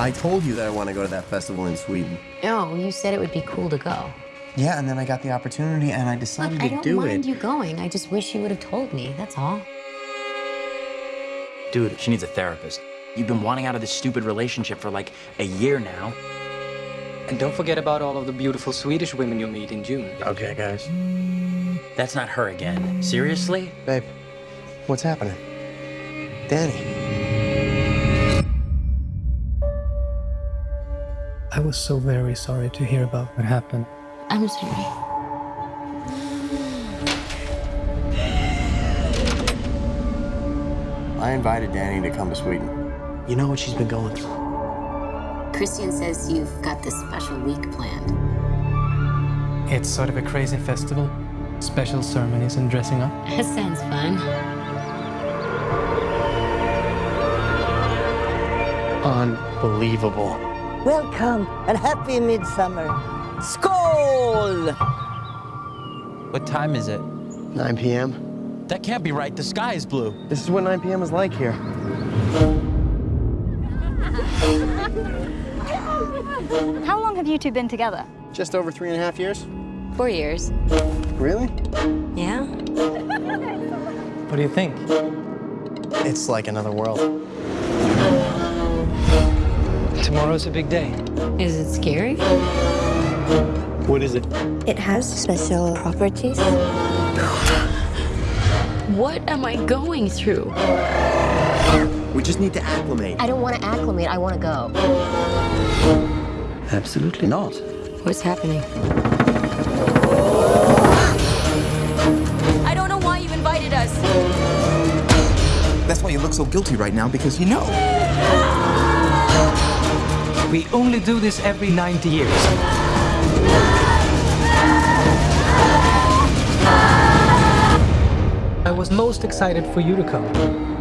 I told you that I want to go to that festival in Sweden. No, you said it would be cool to go. Yeah, and then I got the opportunity and I decided Look, I to don't do mind you going. I just wish you would have told me. That's all. Dude, she needs a therapist. You've been wanting out of this stupid relationship for like a year now. And don't forget about all of the beautiful Swedish women you'll meet in June. Okay, guys. That's not her again. Seriously? Babe, what's happening? Danny. I was so very sorry to hear about what happened. I'm sorry. I invited Danny to come to Sweden. You know what she's been going through. Christian says you've got this special week planned. It's sort of a crazy festival. Special ceremonies and dressing up. That sounds fun. Unbelievable. Welcome and happy midsummer. Skål! What time is it? 9 p.m. That can't be right. The sky is blue. This is what 9 p.m. is like here. How long have you two been together? Just over three and a half years. Four years. Really? Yeah? What do you think? It's like another world. Tomorrow's a big day. Is it scary? What is it? It has special properties. What am I going through? We just need to acclimate. I don't want to acclimate. I want to go. Absolutely not. What's happening? I don't know why you invited us. That's why you look so guilty right now, because you know. We only do this every 90 years. I was most excited for you to come.